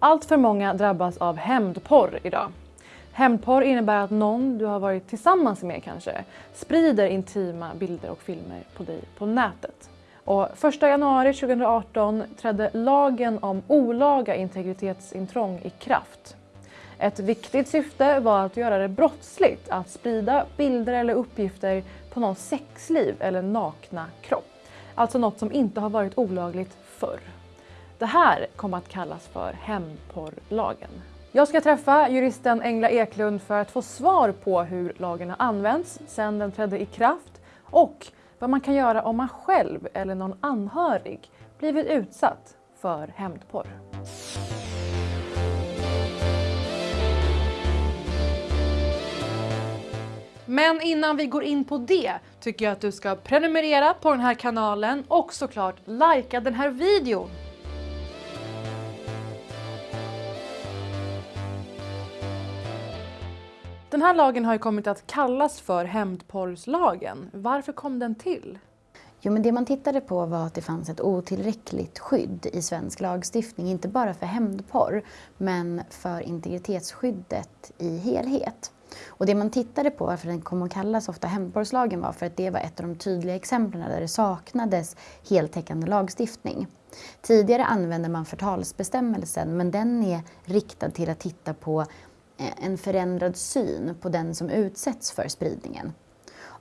Allt för många drabbas av hämndporr idag. Hämndporr innebär att någon du har varit tillsammans med kanske sprider intima bilder och filmer på dig på nätet. Och 1 januari 2018 trädde lagen om olaga integritetsintrång i kraft. Ett viktigt syfte var att göra det brottsligt att sprida bilder eller uppgifter på någons sexliv eller nakna kropp. Alltså något som inte har varit olagligt förr. Det här kommer att kallas för hämndporrlagen. Jag ska träffa juristen Engla Eklund för att få svar på hur lagen har använts sedan den trädde i kraft och vad man kan göra om man själv eller någon anhörig blivit utsatt för hämndporr. Men innan vi går in på det tycker jag att du ska prenumerera på den här kanalen och såklart likea den här videon. Den här lagen har ju kommit att kallas för hämndporrslagen. Varför kom den till? Jo, men det man tittade på var att det fanns ett otillräckligt skydd i svensk lagstiftning, inte bara för hämndporr, men för integritetsskyddet i helhet. Och det man tittade på, varför den kom att kallas ofta hämndporrslagen, var för att det var ett av de tydliga exemplen där det saknades heltäckande lagstiftning. Tidigare använde man förtalsbestämmelsen, men den är riktad till att titta på Eh, en förändrad syn på den som utsätts för spridningen.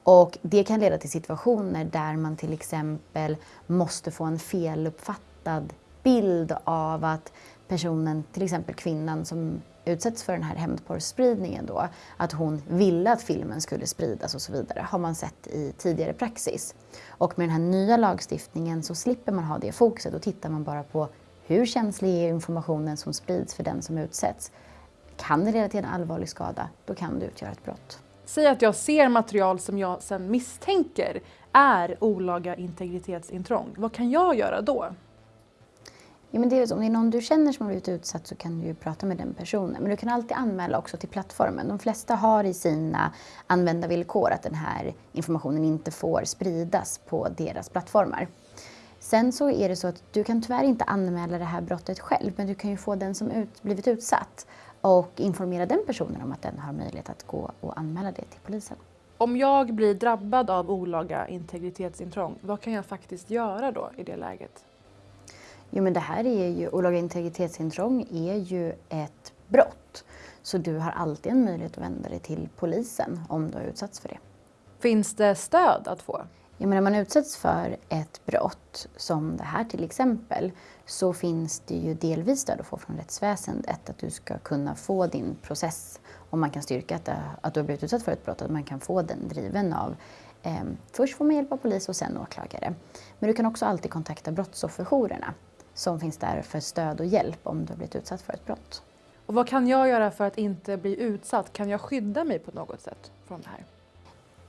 Och det kan leda till situationer där man till exempel måste få en feluppfattad bild av att personen, till exempel kvinnan som utsätts för den här hämndporrspridningen då, att hon ville att filmen skulle spridas och så vidare, har man sett i tidigare praxis. Och med den här nya lagstiftningen så slipper man ha det fokuset, då tittar man bara på hur känslig är informationen som sprids för den som utsätts. Kan det leda till en allvarlig skada, då kan det utgöra ett brott. Säg att jag ser material som jag sedan misstänker är olaga integritetsintrång. Vad kan jag göra då? Ja, men det är, om det är någon du känner som har blivit utsatt så kan du ju prata med den personen. Men du kan alltid anmäla också till plattformen. De flesta har i sina användarvillkor att den här informationen inte får spridas på deras plattformar. Sen så är det så att du kan tyvärr inte anmäla det här brottet själv, men du kan ju få den som ut, blivit utsatt och informera den personen om att den har möjlighet att gå och anmäla det till polisen. Om jag blir drabbad av olaga integritetsintrång, vad kan jag faktiskt göra då i det läget? Jo men det här är ju, olaga integritetsintrång är ju ett brott. Så du har alltid en möjlighet att vända dig till polisen om du har utsatts för det. Finns det stöd att få? Ja, men när man utsätts för ett brott, som det här till exempel, så finns det ju delvis stöd att få från rättsväsendet. Att du ska kunna få din process, om man kan styrka att, att du har blivit utsatt för ett brott, att man kan få den driven av eh, Först får man hjälp av polis och sen åklagare. Men du kan också alltid kontakta brottsofferjourerna som finns där för stöd och hjälp om du har blivit utsatt för ett brott. Och vad kan jag göra för att inte bli utsatt? Kan jag skydda mig på något sätt från det här?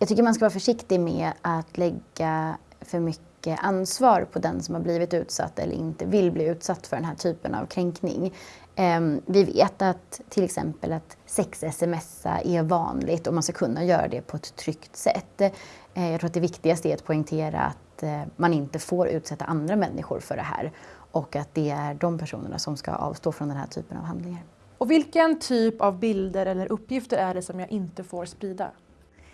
Jag tycker man ska vara försiktig med att lägga för mycket ansvar på den som har blivit utsatt eller inte vill bli utsatt för den här typen av kränkning. Ehm, vi vet att till exempel att sex-smsa är vanligt och man ska kunna göra det på ett tryggt sätt. Eh, jag tror att det viktigaste är att poängtera att eh, man inte får utsätta andra människor för det här och att det är de personerna som ska avstå från den här typen av handlingar. Och vilken typ av bilder eller uppgifter är det som jag inte får sprida?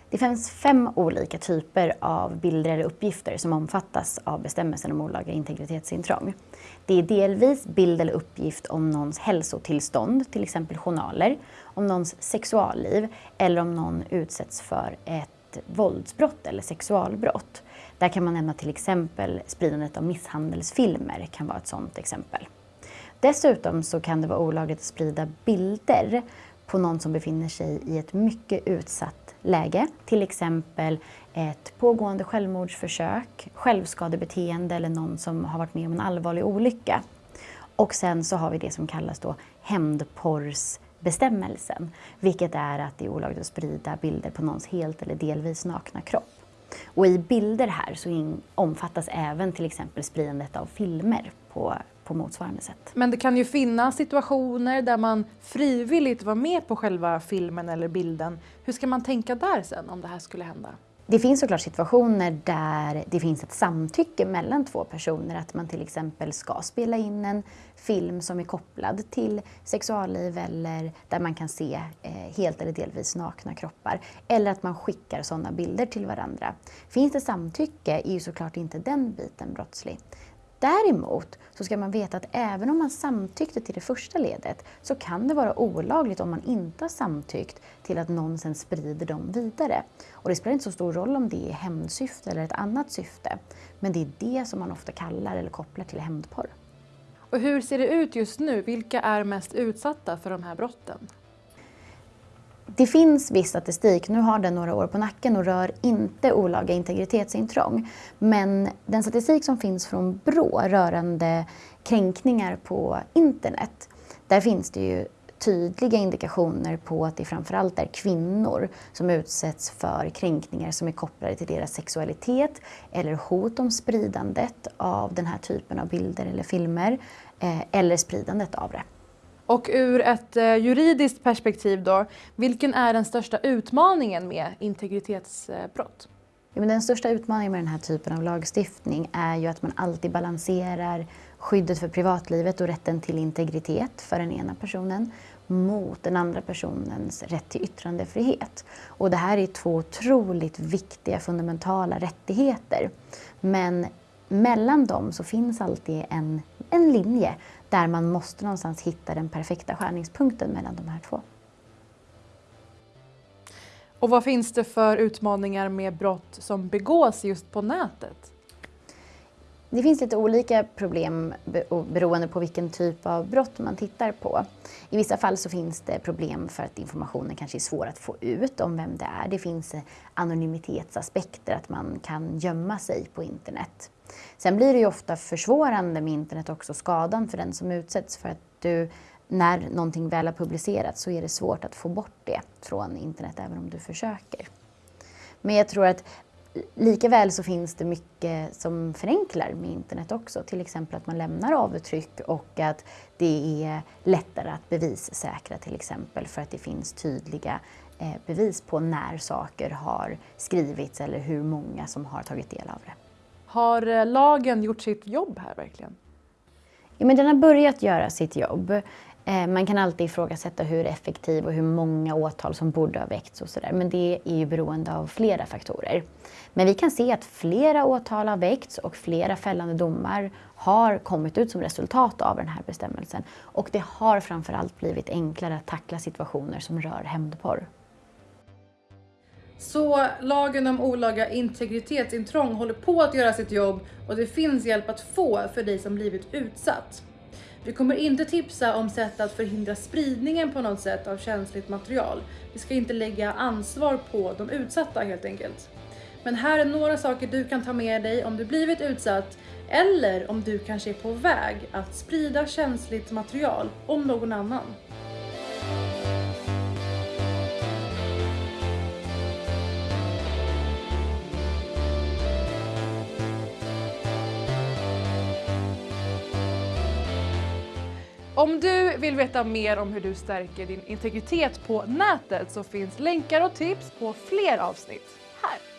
Det finns fem olika typer av bilder eller uppgifter som omfattas av bestämmelsen om olaga integritetsintrång. Det är delvis bild eller uppgift om någons hälsotillstånd, till exempel journaler, om någons sexualliv eller om någon utsätts för ett våldsbrott eller sexualbrott. Där kan man nämna till exempel spridandet av misshandelsfilmer kan vara ett sådant exempel. Dessutom så kan det vara olagligt att sprida bilder på någon som befinner sig i ett mycket utsatt läge. Till exempel ett pågående självmordsförsök, självskadebeteende eller någon som har varit med om en allvarlig olycka. Och sen så har vi det som kallas då hämndporrsbestämmelsen, vilket är att det är olagligt att sprida bilder på någons helt eller delvis nakna kropp. Och i bilder här så omfattas även till exempel spridandet av filmer på, på motsvarande sätt. Men det kan ju finnas situationer där man frivilligt var med på själva filmen eller bilden. Hur ska man tänka där sen om det här skulle hända? Det finns såklart situationer där det finns ett samtycke mellan två personer. Att man till exempel ska spela in en film som är kopplad till sexualliv eller där man kan se eh, helt eller delvis nakna kroppar. Eller att man skickar sådana bilder till varandra. Finns det samtycke är ju såklart inte den biten brottslig. Däremot så ska man veta att även om man samtyckte till det första ledet så kan det vara olagligt om man inte har samtyckt till att någon sen sprider dem vidare. Och det spelar inte så stor roll om det är hämndsyfte eller ett annat syfte. Men det är det som man ofta kallar eller kopplar till hämndporr. Och hur ser det ut just nu? Vilka är mest utsatta för de här brotten? Det finns viss statistik, nu har den några år på nacken och rör inte olaga integritetsintrång. Men den statistik som finns från Brå rörande kränkningar på internet, där finns det ju tydliga indikationer på att det framförallt är kvinnor som utsätts för kränkningar som är kopplade till deras sexualitet eller hot om spridandet av den här typen av bilder eller filmer eh, eller spridandet av det. Och ur ett eh, juridiskt perspektiv då, vilken är den största utmaningen med integritetsbrott? Ja, men den största utmaningen med den här typen av lagstiftning är ju att man alltid balanserar skyddet för privatlivet och rätten till integritet för den ena personen mot den andra personens rätt till yttrandefrihet. Och det här är två otroligt viktiga fundamentala rättigheter. Men mellan dem så finns alltid en, en linje där man måste någonstans hitta den perfekta skärningspunkten mellan de här två. Och vad finns det för utmaningar med brott som begås just på nätet? Det finns lite olika problem beroende på vilken typ av brott man tittar på. I vissa fall så finns det problem för att informationen kanske är svår att få ut om vem det är. Det finns anonymitetsaspekter, att man kan gömma sig på internet. Sen blir det ju ofta försvårande med internet också skadan för den som utsätts för att du när någonting väl har publicerats så är det svårt att få bort det från internet även om du försöker. Men jag tror att Likaväl så finns det mycket som förenklar med internet också. Till exempel att man lämnar avtryck och att det är lättare att bevissäkra till exempel för att det finns tydliga eh, bevis på när saker har skrivits eller hur många som har tagit del av det. Har eh, lagen gjort sitt jobb här verkligen? Ja, men den har börjat göra sitt jobb. Eh, man kan alltid ifrågasätta hur effektiv och hur många åtal som borde ha väckts och sådär. Men det är ju beroende av flera faktorer. Men vi kan se att flera åtal har väckts och flera fällande domar har kommit ut som resultat av den här bestämmelsen. Och det har framförallt blivit enklare att tackla situationer som rör hämndporr. Så lagen om olaga integritetsintrång håller på att göra sitt jobb och det finns hjälp att få för dig som blivit utsatt. Vi kommer inte tipsa om sätt att förhindra spridningen på något sätt av känsligt material. Vi ska inte lägga ansvar på de utsatta helt enkelt. Men här är några saker du kan ta med dig om du blivit utsatt eller om du kanske är på väg att sprida känsligt material om någon annan. Om du vill veta mer om hur du stärker din integritet på nätet så finns länkar och tips på fler avsnitt här.